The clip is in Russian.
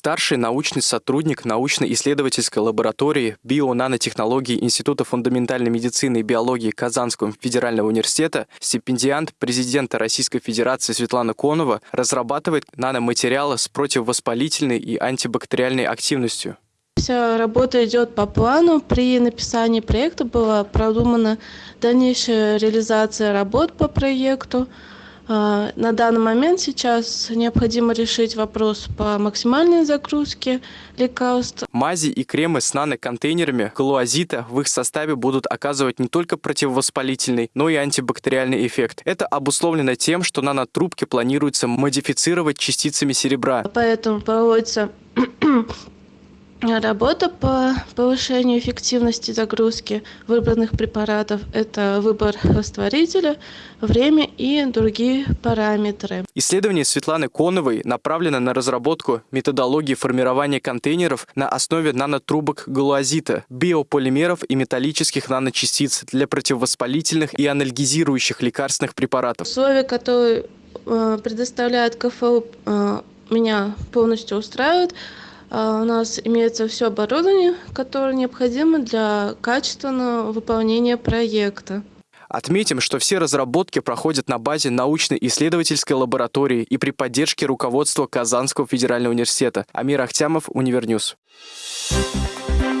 Старший научный сотрудник научно-исследовательской лаборатории био-нанотехнологий Института фундаментальной медицины и биологии Казанского федерального университета, стипендиант президента Российской Федерации Светлана Конова разрабатывает наноматериалы с противовоспалительной и антибактериальной активностью. Вся работа идет по плану. При написании проекта была продумана дальнейшая реализация работ по проекту. А, на данный момент сейчас необходимо решить вопрос по максимальной загрузке лекарств. Мази и кремы с наноконтейнерами галуазита в их составе будут оказывать не только противовоспалительный, но и антибактериальный эффект. Это обусловлено тем, что нанотрубки планируется модифицировать частицами серебра. Поэтому проводится Работа по повышению эффективности загрузки выбранных препаратов – это выбор растворителя, время и другие параметры. Исследование Светланы Коновой направлено на разработку методологии формирования контейнеров на основе нанотрубок галуазита, биополимеров и металлических наночастиц для противовоспалительных и анальгизирующих лекарственных препаратов. Условия, которые э, предоставляет КФУ, э, меня полностью устраивают. А, у нас имеется все оборудование, которое необходимо для качественного выполнения проекта. Отметим, что все разработки проходят на базе научно-исследовательской лаборатории и при поддержке руководства Казанского федерального университета. Амир Ахтямов, Универ News. Thank